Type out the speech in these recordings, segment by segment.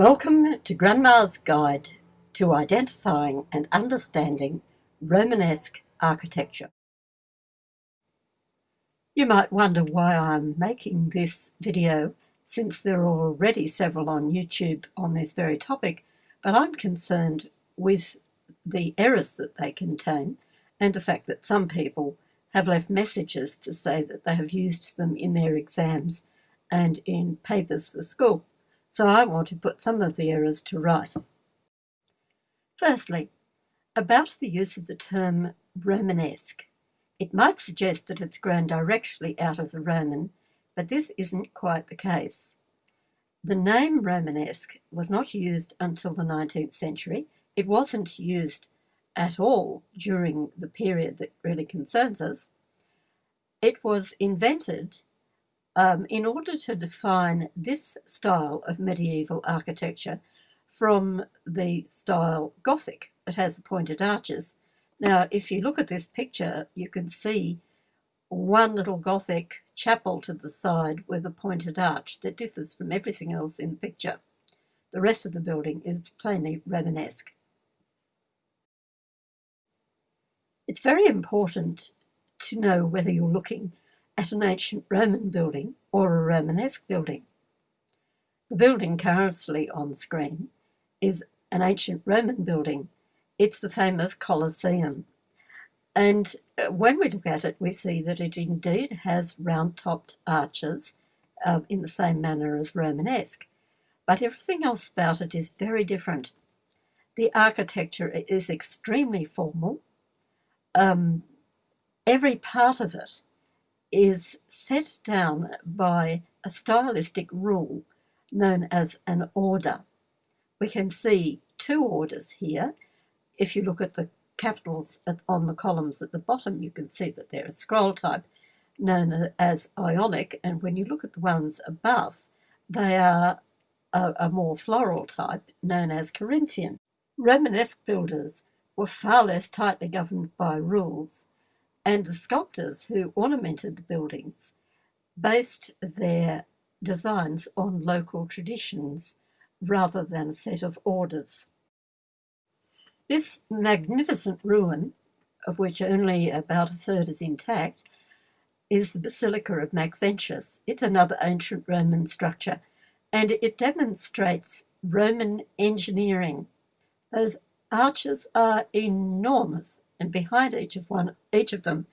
Welcome to Grandma's Guide to Identifying and Understanding Romanesque Architecture. You might wonder why I'm making this video since there are already several on YouTube on this very topic, but I'm concerned with the errors that they contain and the fact that some people have left messages to say that they have used them in their exams and in papers for school so I want to put some of the errors to right. Firstly, about the use of the term Romanesque. It might suggest that it's grown directly out of the Roman, but this isn't quite the case. The name Romanesque was not used until the 19th century. It wasn't used at all during the period that really concerns us. It was invented um, in order to define this style of medieval architecture from the style Gothic that has the pointed arches. Now, if you look at this picture, you can see one little Gothic chapel to the side with a pointed arch that differs from everything else in the picture. The rest of the building is plainly Romanesque. It's very important to know whether you're looking at an ancient Roman building or a Romanesque building. The building currently on screen is an ancient Roman building. It's the famous Colosseum. And uh, when we look at it, we see that it indeed has round topped arches uh, in the same manner as Romanesque. But everything else about it is very different. The architecture is extremely formal. Um, every part of it is set down by a stylistic rule known as an order. We can see two orders here. If you look at the capitals at, on the columns at the bottom, you can see that they're a scroll type known as Ionic, and when you look at the ones above, they are a, a more floral type known as Corinthian. Romanesque builders were far less tightly governed by rules and the sculptors who ornamented the buildings based their designs on local traditions rather than a set of orders. This magnificent ruin, of which only about a third is intact, is the Basilica of Maxentius. It's another ancient Roman structure, and it demonstrates Roman engineering. Those arches are enormous and behind each of one each of them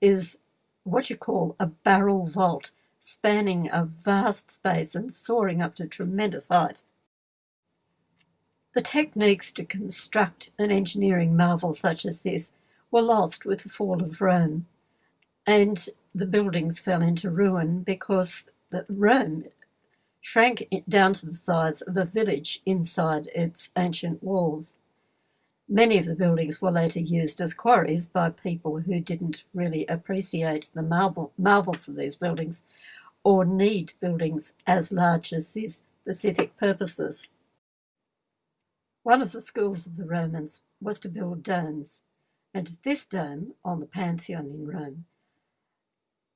is what you call a barrel vault, spanning a vast space and soaring up to tremendous height. The techniques to construct an engineering marvel such as this were lost with the fall of Rome, and the buildings fell into ruin because the Rome shrank down to the size of a village inside its ancient walls. Many of the buildings were later used as quarries by people who didn't really appreciate the marvel, marvels of these buildings or need buildings as large as these specific purposes. One of the schools of the Romans was to build domes, and this dome on the Pantheon in Rome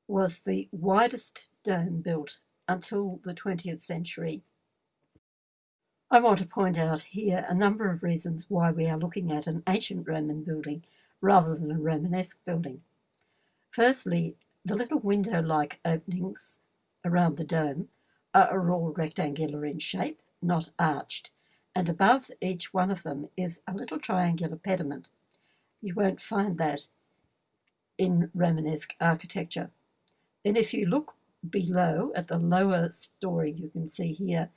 was the widest dome built until the 20th century I want to point out here a number of reasons why we are looking at an ancient Roman building rather than a Romanesque building. Firstly, the little window-like openings around the dome are all rectangular in shape, not arched, and above each one of them is a little triangular pediment. You won't find that in Romanesque architecture. Then if you look below at the lower story you can see here,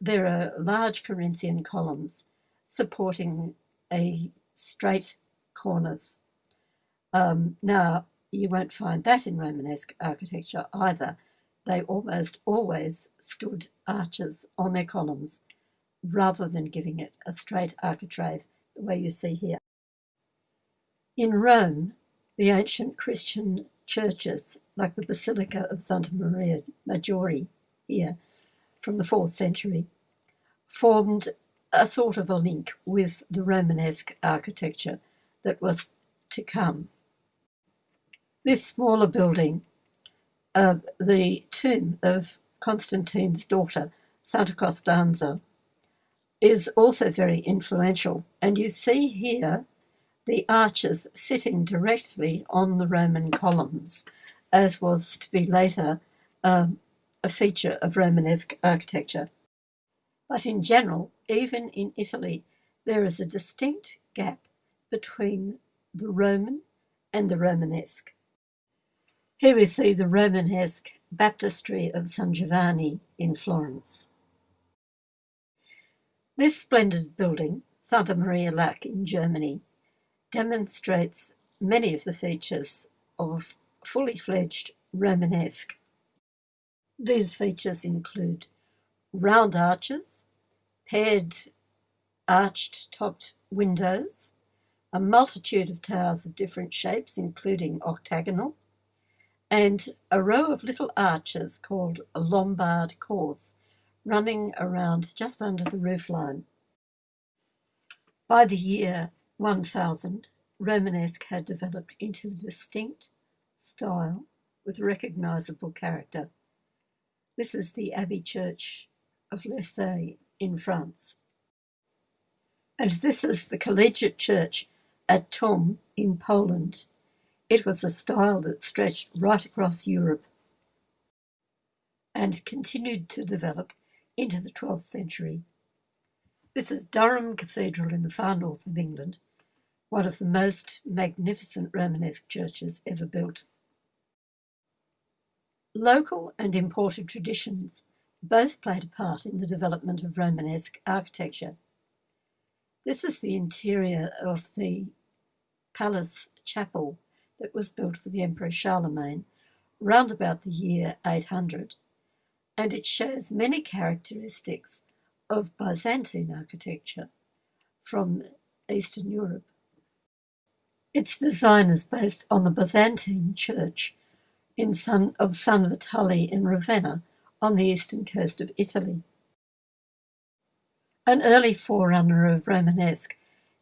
there are large Corinthian columns supporting a straight cornice. Um, now, you won't find that in Romanesque architecture either. They almost always stood arches on their columns rather than giving it a straight architrave the way you see here. In Rome, the ancient Christian churches, like the Basilica of Santa Maria Maggiore here, from the 4th century formed a sort of a link with the Romanesque architecture that was to come. This smaller building, uh, the tomb of Constantine's daughter, Santa Costanza, is also very influential. And you see here the arches sitting directly on the Roman columns, as was to be later um, a feature of Romanesque architecture. But in general, even in Italy, there is a distinct gap between the Roman and the Romanesque. Here we see the Romanesque baptistry of San Giovanni in Florence. This splendid building, Santa Maria Laach in Germany, demonstrates many of the features of fully fledged Romanesque. These features include round arches, paired arched topped windows, a multitude of towers of different shapes, including octagonal, and a row of little arches called a Lombard course running around just under the roofline. By the year 1000, Romanesque had developed into a distinct style with recognizable character. This is the Abbey Church of Lessay in France. And this is the Collegiate Church at Tum in Poland. It was a style that stretched right across Europe and continued to develop into the 12th century. This is Durham Cathedral in the far north of England, one of the most magnificent Romanesque churches ever built. Local and imported traditions both played a part in the development of Romanesque architecture. This is the interior of the palace chapel that was built for the Emperor Charlemagne round about the year 800, and it shows many characteristics of Byzantine architecture from Eastern Europe. Its design is based on the Byzantine church of San Vitale in Ravenna on the eastern coast of Italy. An early forerunner of Romanesque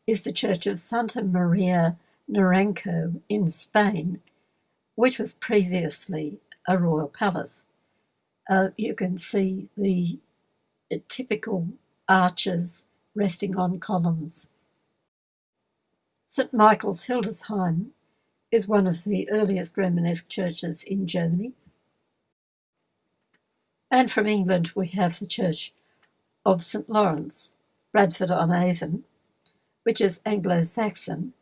is the church of Santa Maria Naranco in Spain, which was previously a royal palace. Uh, you can see the typical arches resting on columns. St. Michael's Hildesheim is one of the earliest Romanesque churches in Germany. And from England, we have the Church of St. Lawrence, Bradford on Avon, which is Anglo Saxon.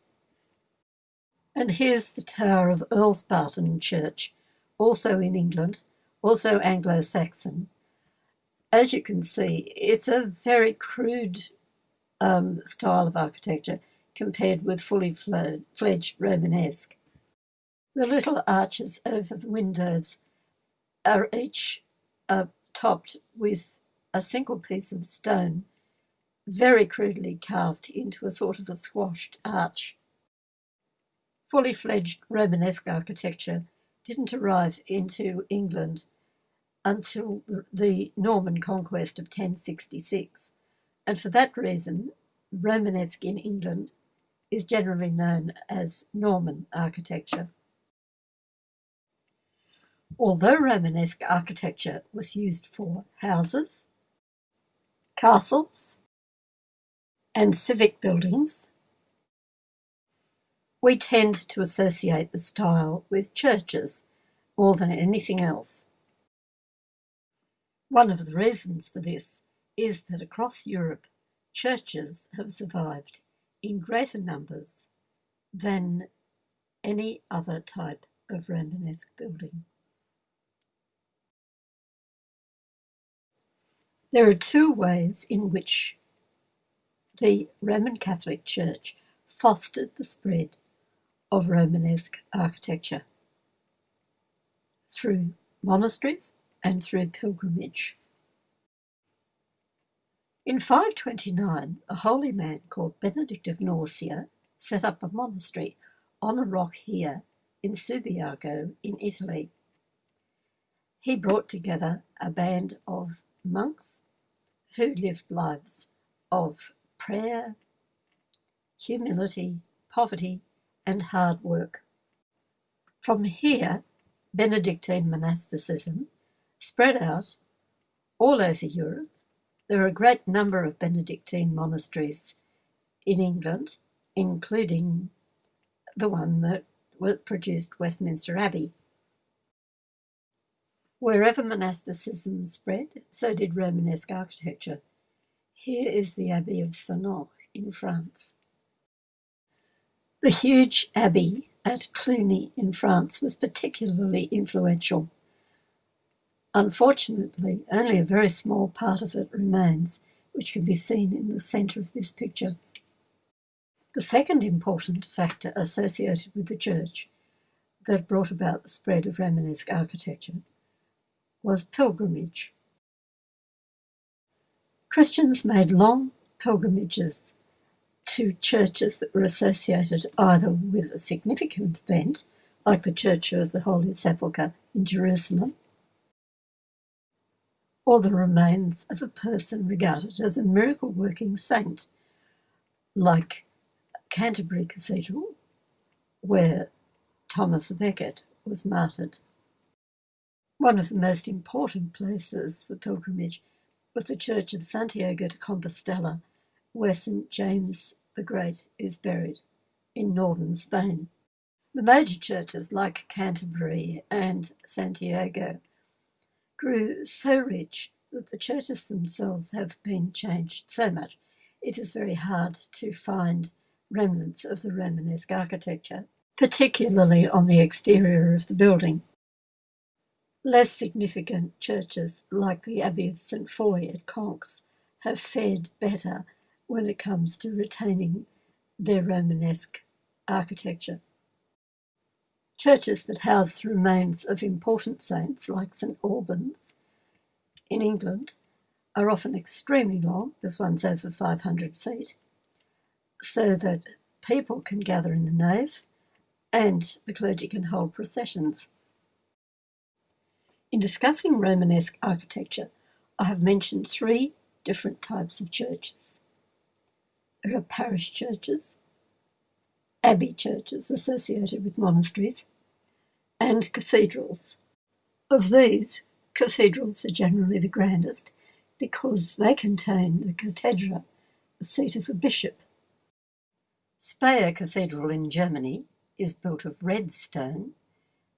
And here's the Tower of Earls Barton Church, also in England, also Anglo Saxon, as you can see, it's a very crude um, style of architecture compared with fully fledged Romanesque. The little arches over the windows are each uh, topped with a single piece of stone, very crudely carved into a sort of a squashed arch. Fully fledged Romanesque architecture didn't arrive into England until the Norman conquest of 1066, and for that reason, Romanesque in England is generally known as Norman architecture. Although Romanesque architecture was used for houses, castles, and civic buildings, we tend to associate the style with churches more than anything else. One of the reasons for this is that across Europe, churches have survived in greater numbers than any other type of Romanesque building. There are two ways in which the Roman Catholic Church fostered the spread of Romanesque architecture through monasteries and through pilgrimage. In 529, a holy man called Benedict of Nursia set up a monastery on a rock here in Subiaco in Italy. He brought together a band of monks who lived lives of prayer, humility, poverty, and hard work. From here, Benedictine monasticism spread out all over Europe, There are a great number of Benedictine monasteries in England, including the one that produced Westminster Abbey. Wherever monasticism spread, so did Romanesque architecture. Here is the Abbey of Senots in France. The huge abbey at Cluny in France was particularly influential. Unfortunately, only a very small part of it remains, which can be seen in the centre of this picture. The second important factor associated with the church that brought about the spread of Romanesque architecture was pilgrimage. Christians made long pilgrimages to churches that were associated either with a significant event, like the Church of the Holy Sepulchre in Jerusalem, or the remains of a person regarded as a miracle working saint, like Canterbury Cathedral, where Thomas Becket was martyred. One of the most important places for pilgrimage was the Church of Santiago de Compostela, where St. James the Great is buried in northern Spain. The major churches like Canterbury and Santiago grew so rich that the churches themselves have been changed so much it is very hard to find remnants of the Romanesque architecture, particularly on the exterior of the building. Less significant churches like the Abbey of St. Foy at Conques have fared better when it comes to retaining their Romanesque architecture. Churches that house the remains of important saints like St Albans in England are often extremely long, this one's over 500 feet, so that people can gather in the nave and the clergy can hold processions. In discussing Romanesque architecture, I have mentioned three different types of churches. There are parish churches, abbey churches associated with monasteries, and cathedrals. Of these, cathedrals are generally the grandest because they contain the cathedra, the seat of a bishop. Speyer Cathedral in Germany is built of red stone,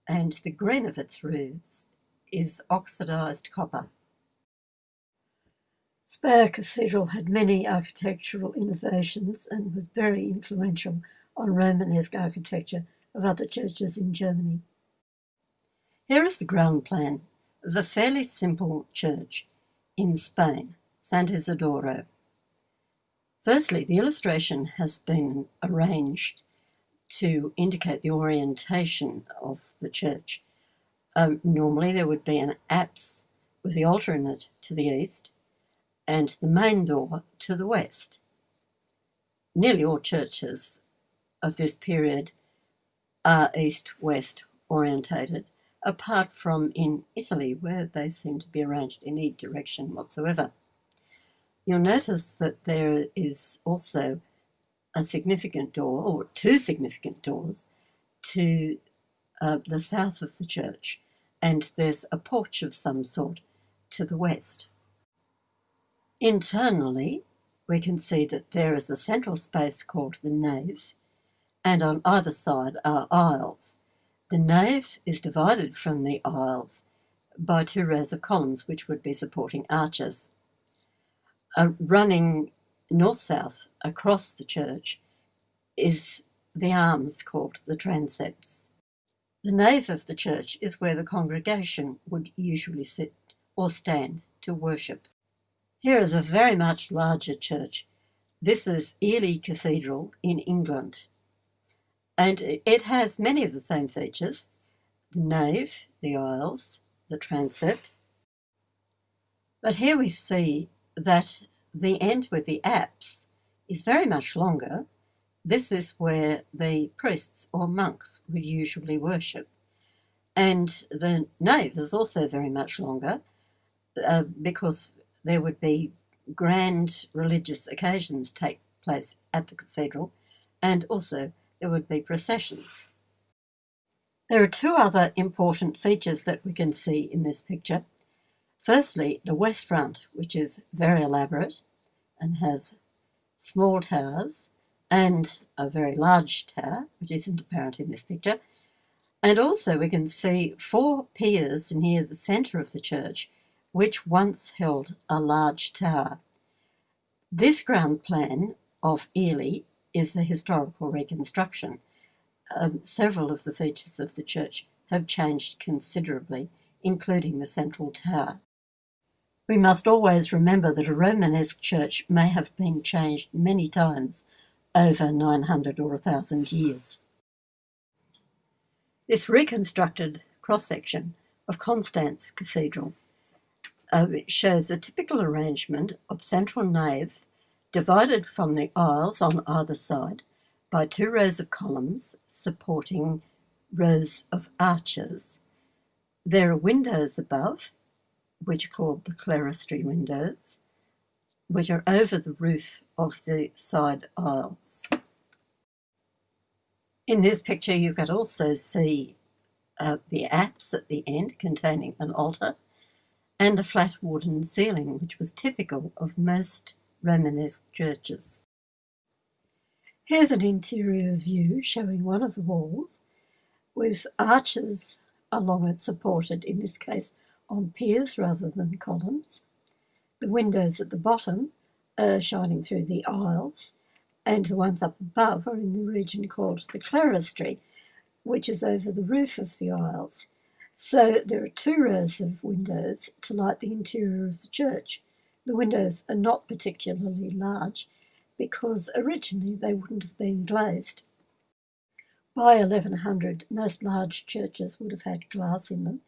and the green of its roofs is oxidised copper. Speyer Cathedral had many architectural innovations and was very influential on Romanesque architecture of other churches in Germany. Here is the ground plan of a fairly simple church in Spain, Sant Isidoro. Firstly, the illustration has been arranged to indicate the orientation of the church. Um, normally, there would be an apse with the altar in it to the east, and the main door to the west. Nearly all churches of this period are east-west orientated, apart from in Italy, where they seem to be arranged in any direction whatsoever. You'll notice that there is also a significant door, or two significant doors, to uh, the south of the church, and there's a porch of some sort to the west. Internally, we can see that there is a central space called the nave, and on either side are aisles. The nave is divided from the aisles by two rows of columns, which would be supporting arches. Uh, running north-south across the church is the arms called the transepts. The nave of the church is where the congregation would usually sit or stand to worship. Here is a very much larger church. This is Ely Cathedral in England. And it has many of the same features the nave, the aisles, the transept. But here we see that the end with the apse is very much longer. This is where the priests or monks would usually worship. And the nave is also very much longer uh, because there would be grand religious occasions take place at the cathedral, and also there would be processions. There are two other important features that we can see in this picture. Firstly, the west front, which is very elaborate and has small towers and a very large tower, which isn't apparent in this picture. And also we can see four piers near the centre of the church, which once held a large tower. This ground plan of Ely is a historical reconstruction. Um, several of the features of the church have changed considerably, including the central tower. We must always remember that a Romanesque church may have been changed many times over 900 or 1000 years. This reconstructed cross section of Constance Cathedral uh, shows a typical arrangement of central nave divided from the aisles on either side by two rows of columns supporting rows of arches. There are windows above, which are called the clerestory windows, which are over the roof of the side aisles. In this picture, you can also see uh, the apse at the end containing an altar and the flat wooden ceiling, which was typical of most Romanesque churches. Here's an interior view showing one of the walls with arches along it supported, in this case, on piers rather than columns. The windows at the bottom are shining through the aisles, and the ones up above are in the region called the clerestory, which is over the roof of the aisles. So there are two rows of windows to light the interior of the church. The windows are not particularly large because originally they wouldn't have been glazed. By 1100, most large churches would have had glass in them,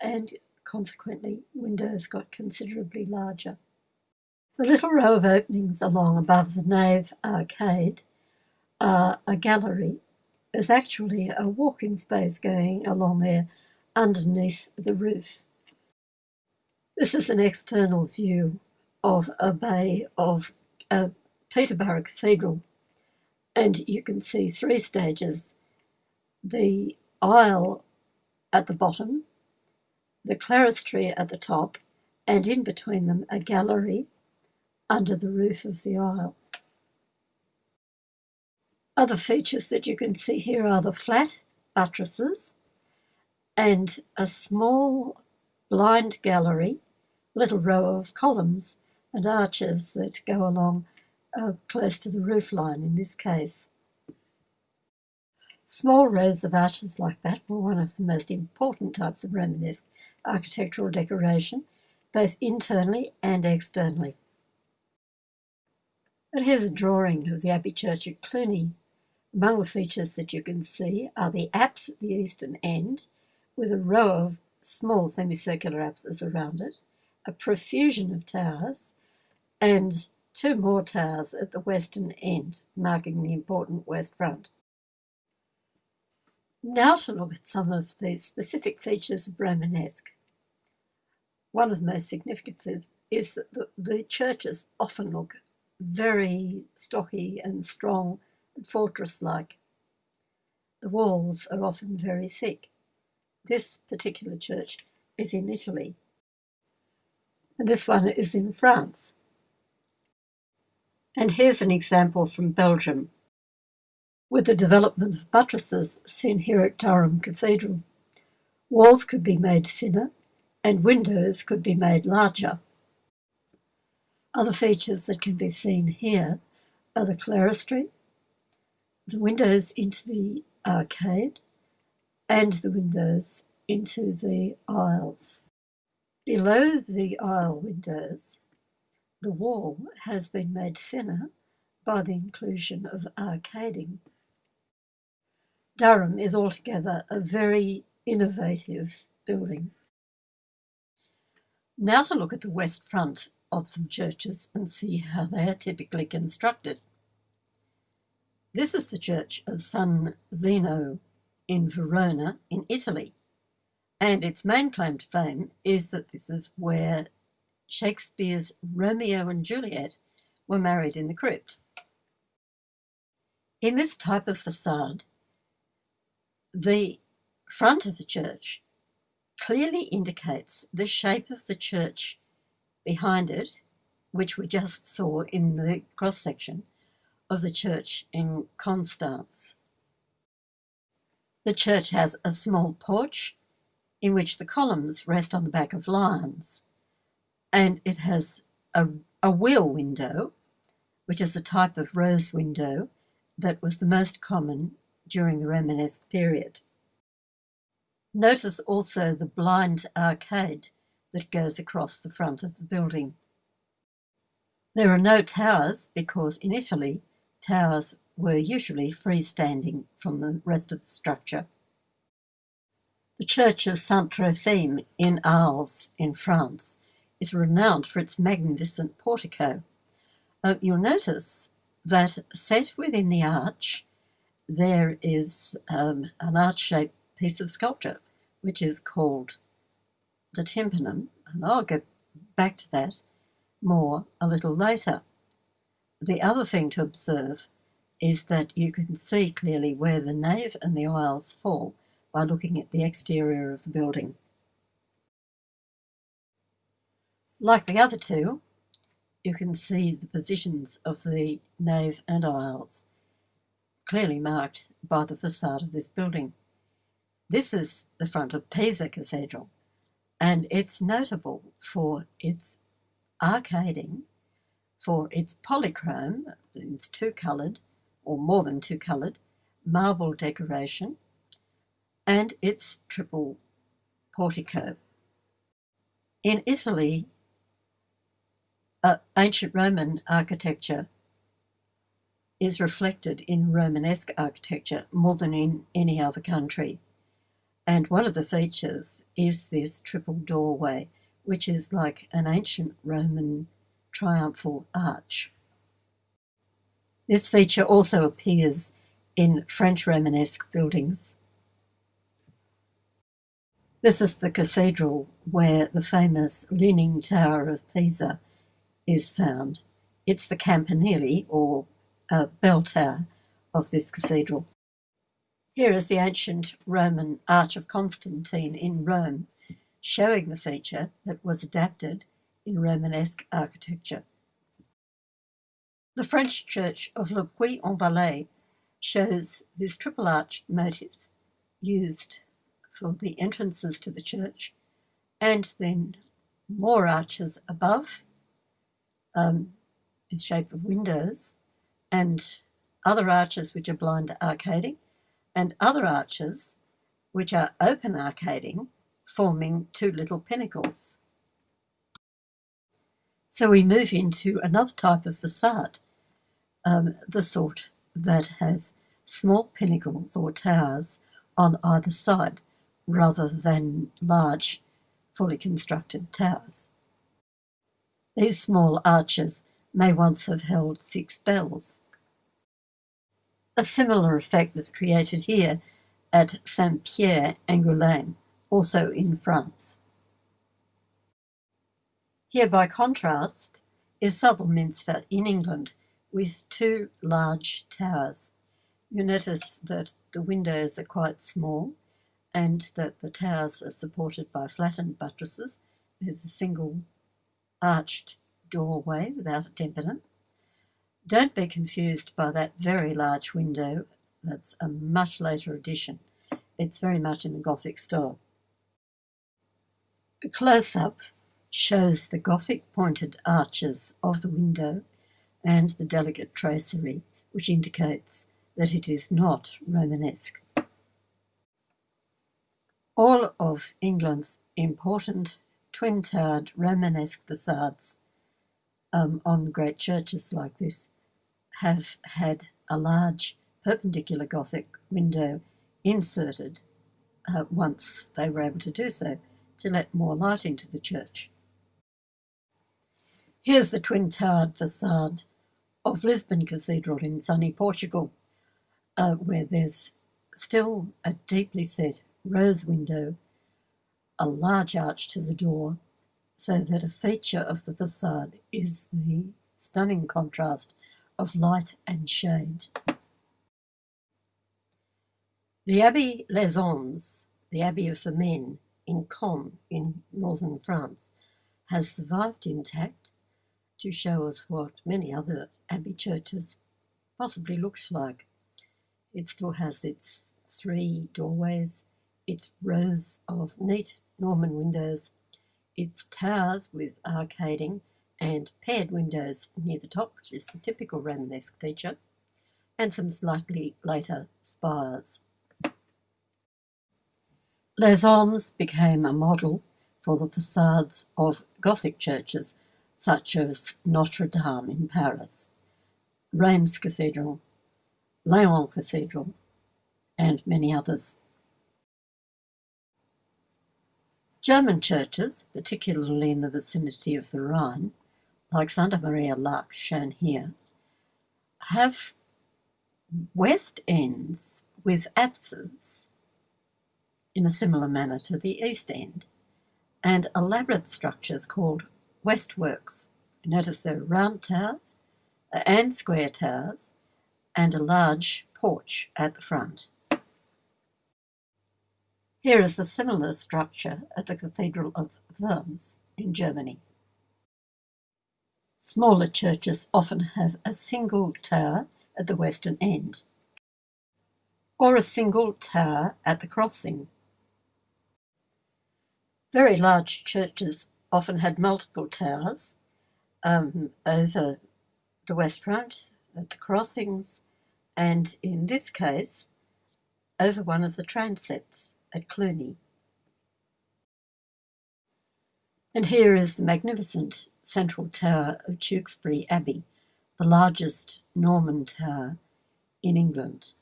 and consequently, windows got considerably larger. The little row of openings along above the nave arcade are a gallery. There's actually a walking space going along there underneath the roof. This is an external view of a bay of uh, Peterborough Cathedral, and you can see three stages the aisle at the bottom, the clerestory at the top, and in between them a gallery under the roof of the aisle. Other features that you can see here are the flat buttresses and a small blind gallery, little row of columns and arches that go along uh, close to the roof line in this case. Small rows of arches like that were one of the most important types of Romanesque architectural decoration, both internally and externally. But here's a drawing of the Abbey Church at Cluny. Among the features that you can see are the apse at the eastern end, with a row of small semicircular apses around it, a profusion of towers, and two more towers at the western end, marking the important west front. Now to look at some of the specific features of Romanesque. One of the most significant is that the, churches often look very stocky and strong and fortress-like. The walls are often very thick. This particular church is in Italy, and this one is in France. And here's an example from Belgium with the development of buttresses seen here at Durham Cathedral. Walls could be made thinner and windows could be made larger. Other features that can be seen here are the clerestory, the windows into the arcade, and the windows into the aisles. Below the aisle windows, the wall has been made thinner by the inclusion of arcading. Durham is altogether a very innovative building. Now to look at the west front of some churches and see how they are typically constructed. This is the church of San Zeno in Verona in Italy, and its main claim to fame is that this is where Shakespeare's Romeo and Juliet were married in the crypt. In this type of facade, the front of the church clearly indicates the shape of the church behind it, which we just saw in the cross section of the church in Constance. The church has a small porch in which the columns rest on the back of lions, and it has a, a wheel window, which is a type of rose window that was the most common during the Romanesque period. Notice also the blind arcade that goes across the front of the building. There are no towers because in Italy, towers were usually freestanding from the rest of the structure. The church of Saint Trophime in Arles, in France, is renowned for its magnificent portico. Uh, you'll notice that set within the arch there is um, an arch-shaped piece of sculpture, which is called the tympanum, and I'll get back to that more a little later. The other thing to observe is that you can see clearly where the nave and the aisles fall by looking at the exterior of the building. Like the other two, you can see the positions of the nave and aisles clearly marked by the facade of this building. This is the front of Pisa Cathedral, and it's notable for its arcading, for its polychrome, it's two-coloured, or more than two-coloured, marble decoration, and its triple portico. In Italy, uh, ancient Roman architecture is reflected in Romanesque architecture more than in any other country. And one of the features is this triple doorway, which is like an ancient Roman triumphal arch. This feature also appears in French Romanesque buildings. This is the cathedral where the famous Leaning Tower of Pisa is found. It's the campanile, or uh, bell tower, of this cathedral. Here is the ancient Roman Arch of Constantine in Rome, showing the feature that was adapted in Romanesque architecture. The French church of Le Puy-en-Velay shows this triple arched motif used for the entrances to the church and then more arches above um, in shape of windows and other arches which are blind arcading and other arches which are open arcading, forming two little pinnacles. So we move into another type of facade, um, the sort that has small pinnacles or towers on either side, rather than large, fully constructed towers. These small arches may once have held six bells, a similar effect was created here at Saint-Pierre-Angoulême, also in France. Here, by contrast, is Southwell Minster in England with two large towers. You notice that the windows are quite small and that the towers are supported by flattened buttresses. There's a single arched doorway without a tympanum don't be confused by that very large window. That's a much later addition. It's very much in the Gothic style. A close-up shows the Gothic pointed arches of the window and the delicate tracery, which indicates that it is not Romanesque. All of England's important twin-towered Romanesque facades um, on great churches like this have had a large perpendicular Gothic window inserted uh, once they were able to do so to let more light into the church. Here's the twin towered facade of Lisbon Cathedral in sunny Portugal, uh, where there's still a deeply set rose window, a large arch to the door, so that a feature of the facade is the stunning contrast of light and shade. The Abbey les Hommes, the Abbey of the Men, in Caen in northern France has survived intact to show us what many other abbey churches possibly looks like. It still has its three doorways, its rows of neat Norman windows, its towers with arcading and paired windows near the top, which is the typical Romanesque feature, and some slightly later spires. Les became a model for the facades of Gothic churches such as Notre Dame in Paris, Reims Cathedral, Laon Cathedral, and many others. German churches, particularly in the vicinity of the Rhine, Santa Maria Laach, shown here, have west ends with apses in a similar manner to the east end, and elaborate structures called westworks. Notice there are round towers uh, and square towers and a large porch at the front. Here is a similar structure at the Cathedral of Worms in Germany. Smaller churches often have a single tower at the western end, or a single tower at the crossing. Very large churches often had multiple towers um, over the west front, at the crossings, and in this case, over one of the transepts at Cluny. And here is the magnificent central tower of Tewkesbury Abbey, the largest Norman tower in England.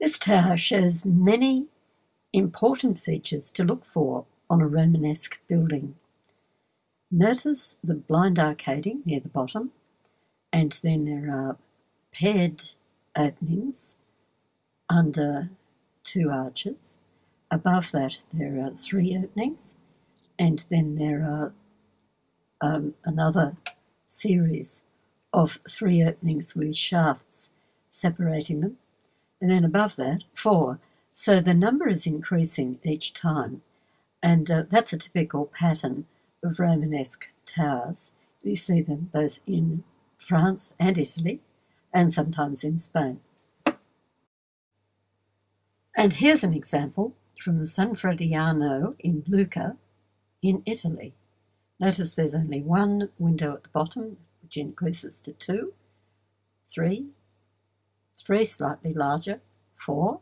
This tower shows many important features to look for on a Romanesque building. Notice the blind arcading near the bottom, and then there are paired openings under two arches. Above that, there are three openings, and then there are um, another series of three openings with shafts separating them, and then above that, four. So the number is increasing each time, and uh, that's a typical pattern of Romanesque towers. You see them both in France and Italy, and sometimes in Spain. And here's an example from San Frediano in Lucca in Italy. Notice there's only one window at the bottom, which increases to two, three, three slightly larger, four,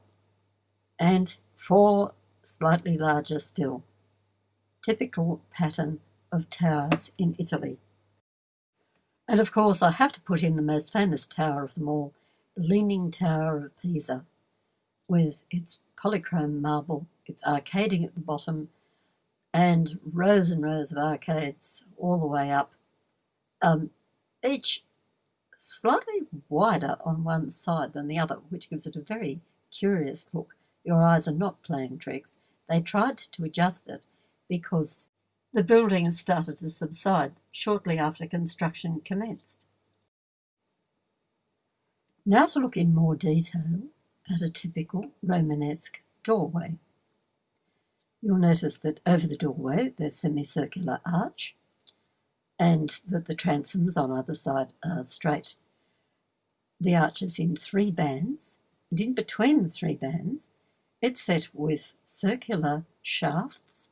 and four slightly larger still. Typical pattern of towers in Italy. And of course, I have to put in the most famous tower of them all, the Leaning Tower of Pisa, with its polychrome marble, its arcading at the bottom, and rows and rows of arcades all the way up, um, each slightly wider on one side than the other, which gives it a very curious look. Your eyes are not playing tricks. They tried to adjust it because the building started to subside shortly after construction commenced. Now to look in more detail at a typical Romanesque doorway. You'll notice that over the doorway there's a semicircular arch and that the transoms on either side are straight. The arch is in three bands and in between the three bands it's set with circular shafts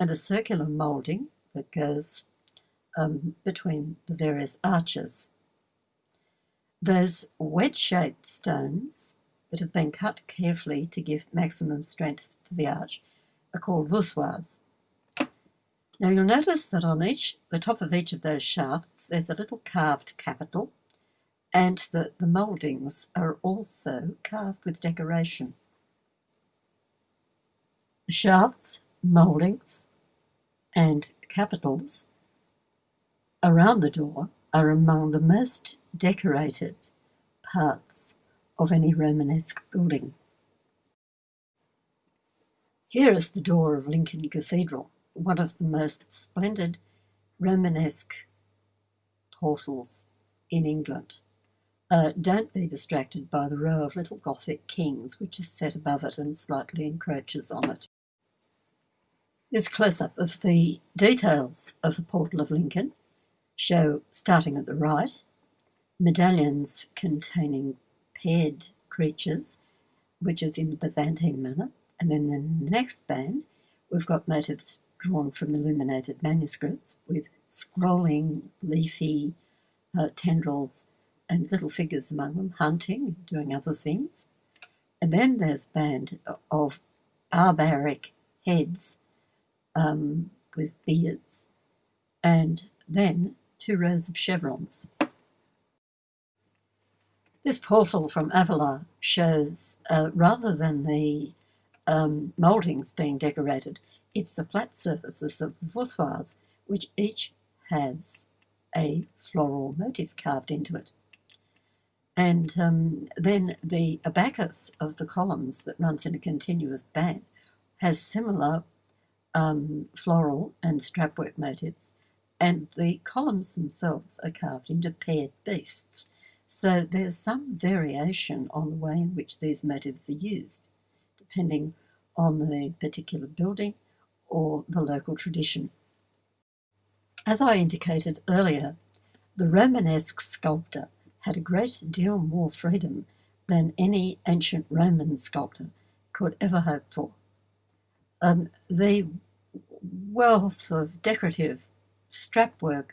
and a circular moulding that goes um, between the various arches. Those wedge-shaped stones that have been cut carefully to give maximum strength to the arch are called voussoirs. Now you'll notice that on each, the top of each of those shafts, there's a little carved capital, and that the mouldings are also carved with decoration. The shafts mouldings, and capitals around the door are among the most decorated parts of any Romanesque building. Here is the door of Lincoln Cathedral, one of the most splendid Romanesque portals in England. Uh, don't be distracted by the row of little Gothic kings which is set above it and slightly encroaches on it. This close-up of the details of the Portal of Lincoln show, starting at the right, medallions containing paired creatures, which is in the Byzantine manner, and then in the next band we've got motifs drawn from illuminated manuscripts with scrolling, leafy uh, tendrils and little figures among them, hunting, doing other things. And then there's a band of barbaric heads um, with beards, and then two rows of chevrons. This portal from Avila shows, uh, rather than the um, mouldings being decorated, it's the flat surfaces of the voussoirs, which each has a floral motif carved into it. And um, then the abacus of the columns that runs in a continuous band has similar um, floral and strapwork motifs, and the columns themselves are carved into paired beasts. So there's some variation on the way in which these motifs are used, depending on the particular building or the local tradition. As I indicated earlier, the Romanesque sculptor had a great deal more freedom than any ancient Roman sculptor could ever hope for. Um, the wealth of decorative strapwork,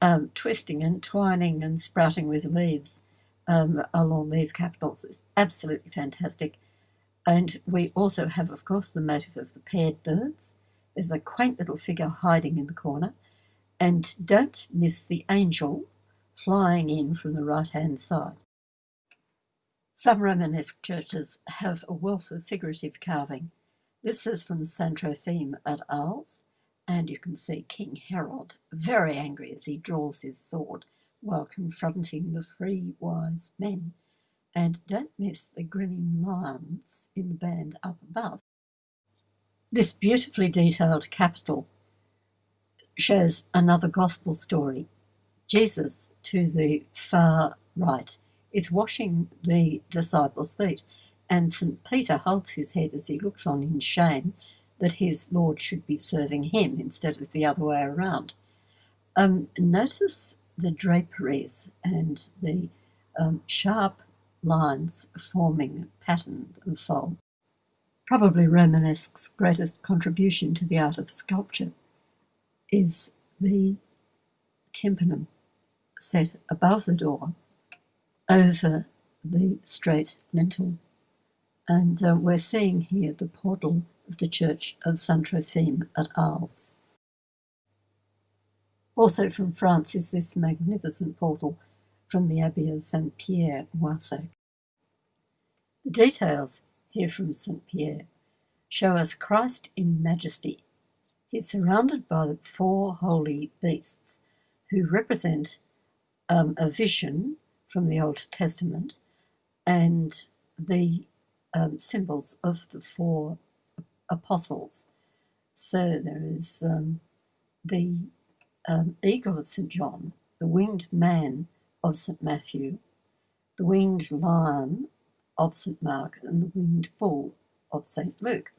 um, twisting and twining and sprouting with leaves um, along these capitals is absolutely fantastic. And we also have, of course, the motif of the paired birds. There's a quaint little figure hiding in the corner. And don't miss the angel flying in from the right hand side. Some Romanesque churches have a wealth of figurative carving. This is from Saint Trophime at Arles, and you can see King Herod very angry as he draws his sword while confronting the three wise men. And don't miss the grinning lions in the band up above. This beautifully detailed capital shows another gospel story. Jesus, to the far right, is washing the disciples' feet, and St. Peter holds his head as he looks on in shame that his Lord should be serving him instead of the other way around. Um, notice the draperies and the um, sharp lines forming pattern and fold. Probably Romanesque's greatest contribution to the art of sculpture is the tympanum set above the door over the straight lintel. And uh, we're seeing here the portal of the Church of Saint Trophime at Arles. Also from France is this magnificent portal from the Abbey of Saint Pierre, Moissac. The details here from Saint Pierre show us Christ in majesty. He's surrounded by the four holy beasts who represent um, a vision from the Old Testament and the um, symbols of the four apostles. So there is um, the um, eagle of St. John, the winged man of St. Matthew, the winged lion of St. Mark, and the winged bull of St. Luke.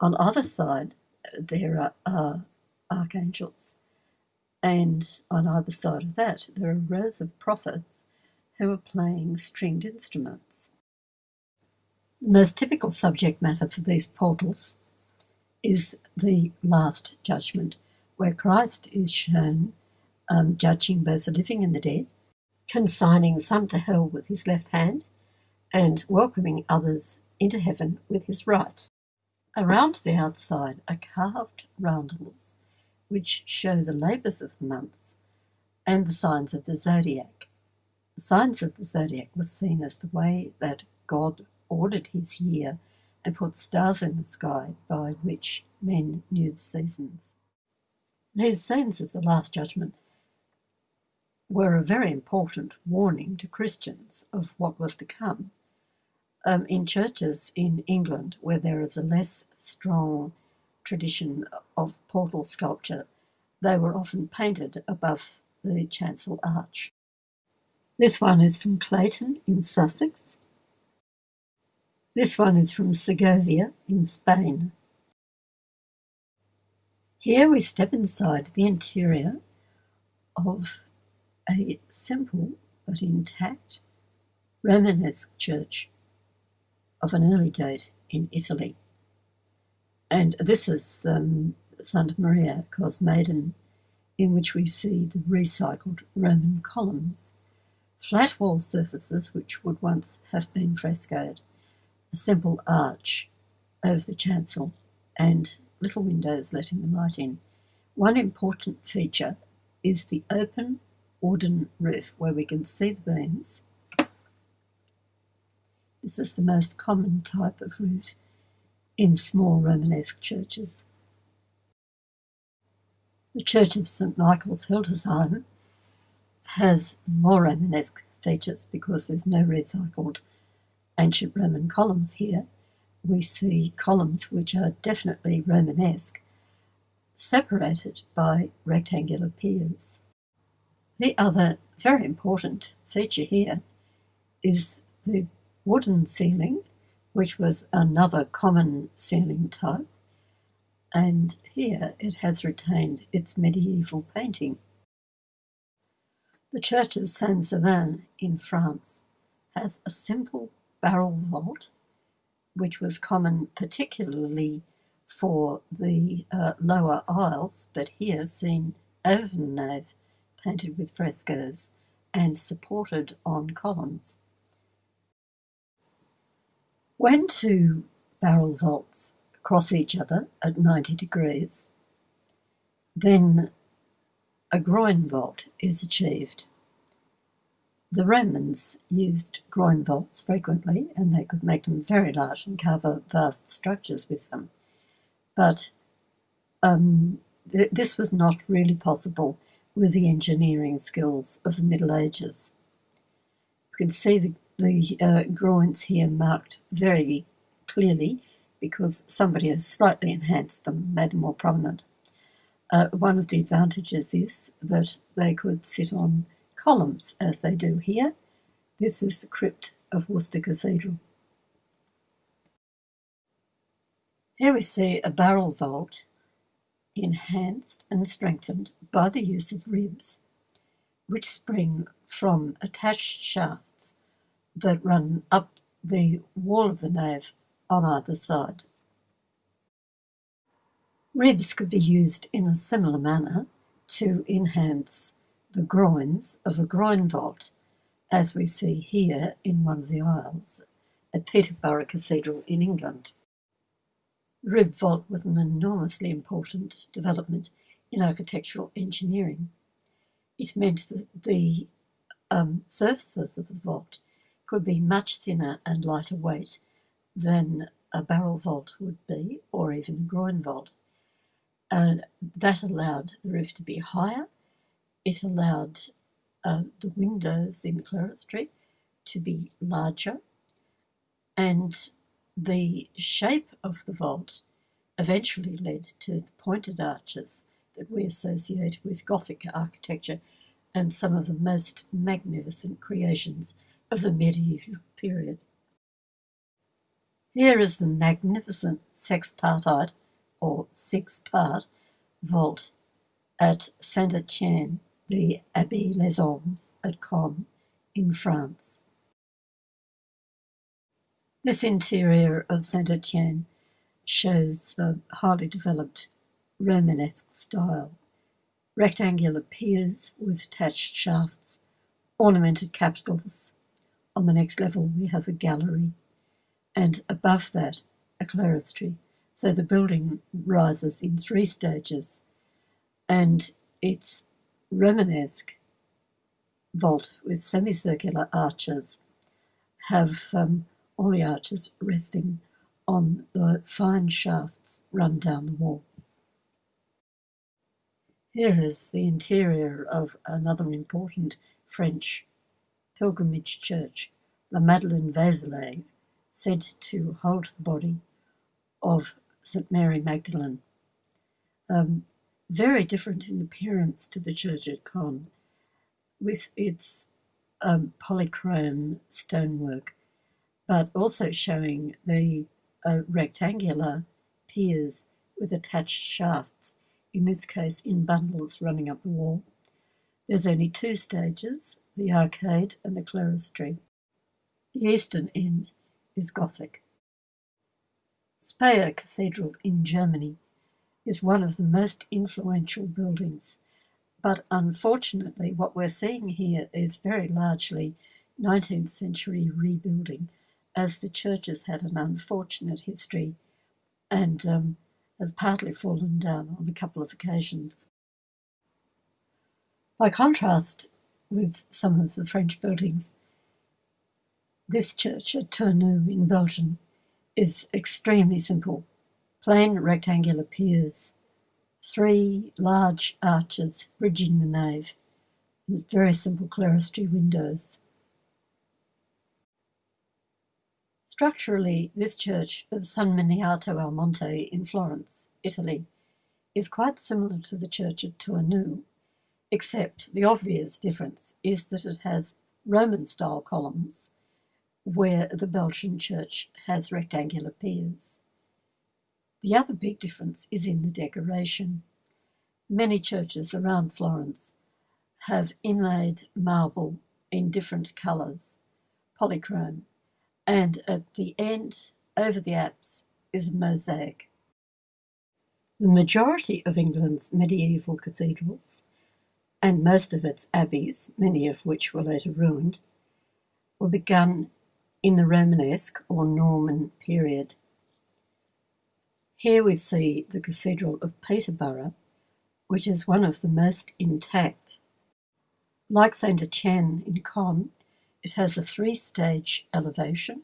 On either side, there are, archangels, and on either side of that, there are rows of prophets who are playing stringed instruments. The most typical subject matter for these portals is the Last Judgment, where Christ is shown um, judging both the living and the dead, consigning some to hell with his left hand, and welcoming others into heaven with his right. Around the outside are carved roundels which show the labours of the months and the signs of the zodiac. The signs of the zodiac was seen as the way that God ordered his year and put stars in the sky by which men knew the seasons. These scenes of the Last Judgment were a very important warning to Christians of what was to come. Um, in churches in England, where there is a less strong tradition of portal sculpture, they were often painted above the chancel arch. This one is from Clayton in Sussex. This one is from Segovia in Spain. Here we step inside the interior of a simple but intact Romanesque church of an early date in Italy. And this is um, Santa Maria Cosmedin, in which we see the recycled Roman columns, flat wall surfaces which would once have been frescoed, a simple arch over the chancel, and little windows letting the light in. One important feature is the open wooden roof where we can see the beams. This is the most common type of roof in small Romanesque churches. The Church of St Michael's Hildesheim has more Romanesque features because there's no recycled ancient Roman columns here. We see columns which are definitely Romanesque, separated by rectangular piers. The other very important feature here is the wooden ceiling, which was another common ceiling type, and here it has retained its medieval painting. The Church of Saint Savin in France has a simple barrel vault, which was common particularly for the uh, lower aisles, but here seen over the nave, painted with frescoes and supported on columns. When two barrel vaults cross each other at 90 degrees, then a groin vault is achieved. The Romans used groin vaults frequently, and they could make them very large and cover vast structures with them. But um, th- this was not really possible with the engineering skills of the Middle Ages. You can see the, the uh, groins here marked very clearly because somebody has slightly enhanced them, made them more prominent. Uh, one of the advantages is that they could sit on columns as they do here. This is the crypt of Worcester Cathedral. Here we see a barrel vault enhanced and strengthened by the use of ribs, which spring from attached shafts that run up the wall of the nave on either side. Ribs could be used in a similar manner to enhance the groins of a groin vault, as we see here in one of the aisles at Peterborough Cathedral in England. Rib vault was an enormously important development in architectural engineering. It meant that the um, surfaces of the vault could be much thinner and lighter weight than a barrel vault would be, or even a groin vault. And that allowed the roof to be higher. It allowed uh, the windows in the clerestory to be larger. And the shape of the vault eventually led to the pointed arches that we associate with Gothic architecture and some of the most magnificent creations of the medieval period. Here is the magnificent sexpartite or six part vault at Saint Etienne, the Abbey aux Hommes at Caen in France. This interior of Saint Etienne shows the highly developed Romanesque style. Rectangular piers with attached shafts, ornamented capitals. On the next level, we have a gallery and above that a clerestory. So the building rises in three stages and it's Romanesque vault with semicircular arches have um, all the arches resting on the fine shafts run down the wall. Here is the interior of another important French pilgrimage church, La Madeleine Vézelay, said to hold the body of St. Mary Magdalene. Um, very different in appearance to the church at Caen, with its um, polychrome stonework, but also showing the uh, rectangular piers with attached shafts, in this case in bundles running up the wall. There's only two stages, the arcade and the clerestory. The eastern end is Gothic. Speyer Cathedral in Germany is one of the most influential buildings, but unfortunately what we're seeing here is very largely 19th century rebuilding as the church has had an unfortunate history and um, has partly fallen down on a couple of occasions. By contrast with some of the French buildings, this church at Tournou in Belgium is extremely simple. Plain rectangular piers, three large arches bridging the nave, and very simple clerestory windows. Structurally, this church of San Miniato al Monte in Florence, Italy, is quite similar to the church at Tournou, except the obvious difference is that it has Roman-style columns where the Belgian church has rectangular piers. The other big difference is in the decoration. Many churches around Florence have inlaid marble in different colours, polychrome, and at the end, over the apse, is a mosaic. The majority of England's medieval cathedrals, and most of its abbeys, many of which were later ruined, were begun in the Romanesque or Norman period. Here we see the Cathedral of Peterborough, which is one of the most intact. Like Saint Etienne in Caen, it has a three-stage elevation,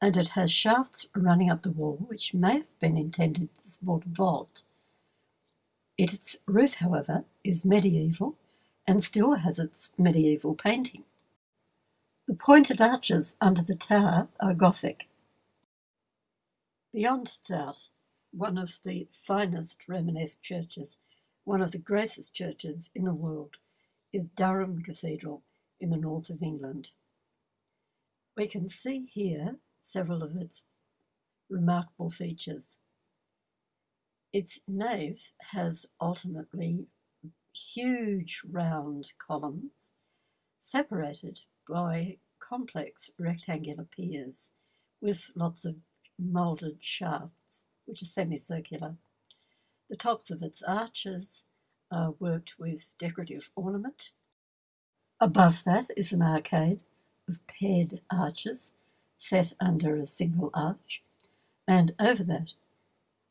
and it has shafts running up the wall, which may have been intended to support a vault. Its roof, however, is medieval and still has its medieval painting. The pointed arches under the tower are Gothic. Beyond doubt, one of the finest Romanesque churches, one of the greatest churches in the world, is Durham Cathedral in the north of England. We can see here several of its remarkable features. Its nave has alternately huge round columns separated by complex rectangular piers with lots of moulded shafts, which are semicircular. The tops of its arches are worked with decorative ornament. Above that is an arcade of paired arches set under a single arch, and over that,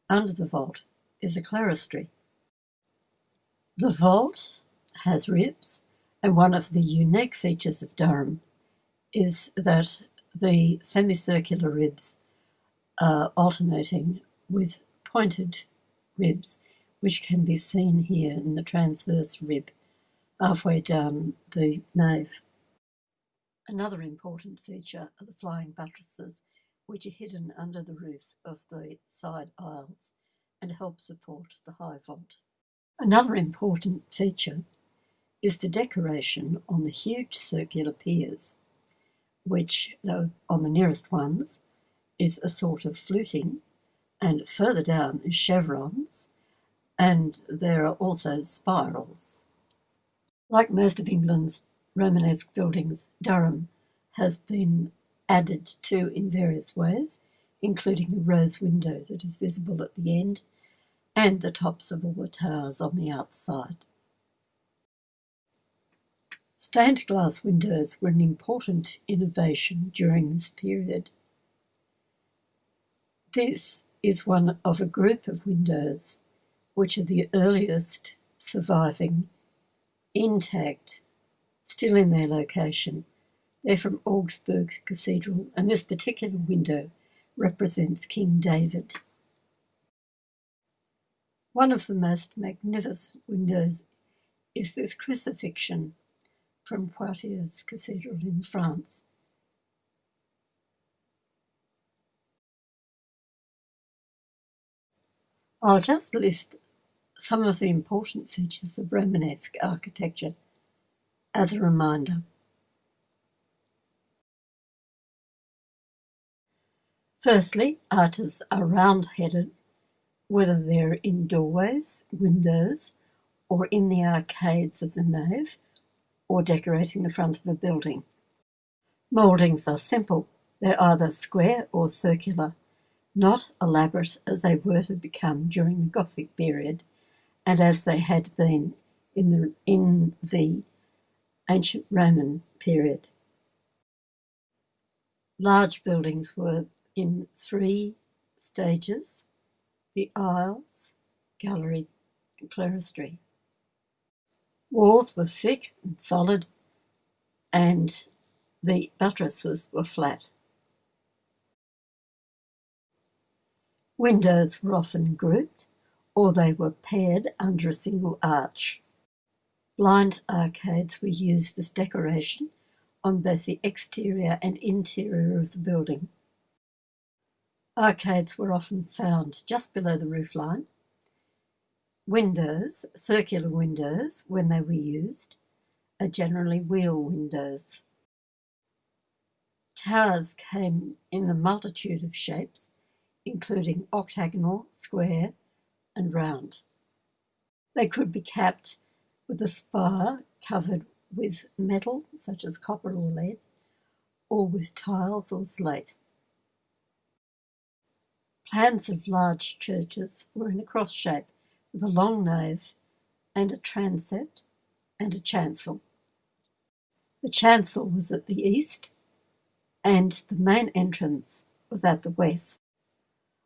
under the vault, is a clerestory. The vault has ribs and one of the unique features of Durham is that the semicircular ribs are alternating with pointed ribs, which can be seen here in the transverse rib halfway down um, the nave. Another important feature are the flying buttresses, which are hidden under the roof of the side aisles and help support the high vault. Another important feature is the decoration on the huge circular piers, which, though on the nearest ones, is a sort of fluting, and further down is chevrons, and there are also spirals. Like most of England's Romanesque buildings, Durham has been added to in various ways, including the rose window that is visible at the end and the tops of all the towers on the outside. Stained glass windows were an important innovation during this period. This is one of a group of windows which are the earliest surviving, intact, still in their location. They're from Augsburg Cathedral, and this particular window represents King David. One of the most magnificent windows is this crucifixion from Poitiers Cathedral in France. I'll just list some of the important features of Romanesque architecture as a reminder. Firstly, arches are round-headed, whether they're in doorways, windows, or in the arcades of the nave, or decorating the front of a building. Mouldings are simple. They're either square or circular, not elaborate as they were to become during the Gothic period and as they had been in the, in the ancient Roman period. Large buildings were in three stages, the aisles, gallery, and clerestory. Walls were thick and solid, and the buttresses were flat. Windows were often grouped, or they were paired under a single arch. Blind arcades were used as decoration on both the exterior and interior of the building. Arcades were often found just below the roofline. Windows, circular windows, when they were used, are generally wheel windows. Towers came in a multitude of shapes, including octagonal, square, and round. They could be capped with a spire covered with metal, such as copper or lead, or with tiles or slate. Plans of large churches were in a cross shape with a long nave and a transept and a chancel. The chancel was at the east and the main entrance was at the west.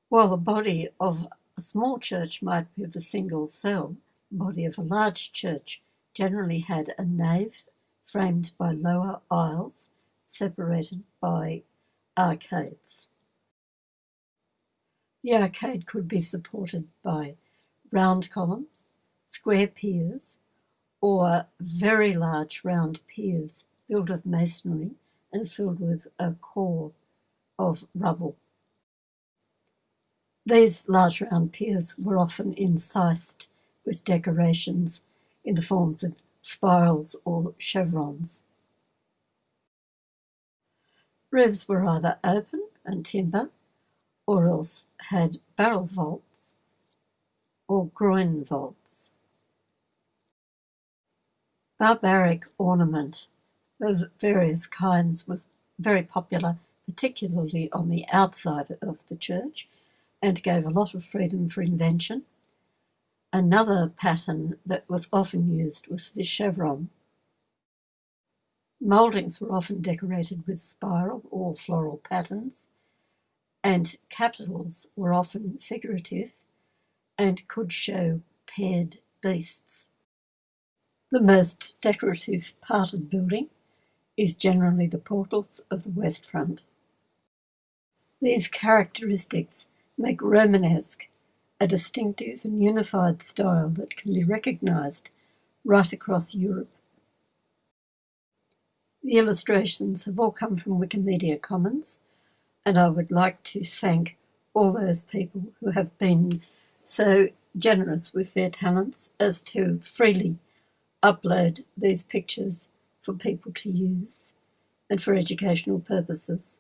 While the body of a small church might be of a single cell, body of a large church generally had a nave framed by lower aisles separated by arcades. The arcade could be supported by round columns, square piers, or very large round piers built of masonry and filled with a core of rubble. These large round piers were often incised with decorations in the forms of spirals or chevrons. Roofs were either open and timber or else had barrel vaults or groin vaults. Barbaric ornament of various kinds was very popular, particularly on the outside of the church, and gave a lot of freedom for invention. Another pattern that was often used was the chevron. Mouldings were often decorated with spiral or floral patterns, and capitals were often figurative and could show paired beasts. The most decorative part of the building is generally the portals of the west front. These characteristics make Romanesque a distinctive and unified style that can be recognised right across Europe. The illustrations have all come from Wikimedia Commons, and I would like to thank all those people who have been so generous with their talents as to freely upload these pictures for people to use and for educational purposes.